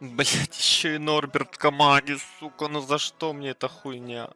Блять, еще и Норберт в команде, сука, ну за что мне эта хуйня?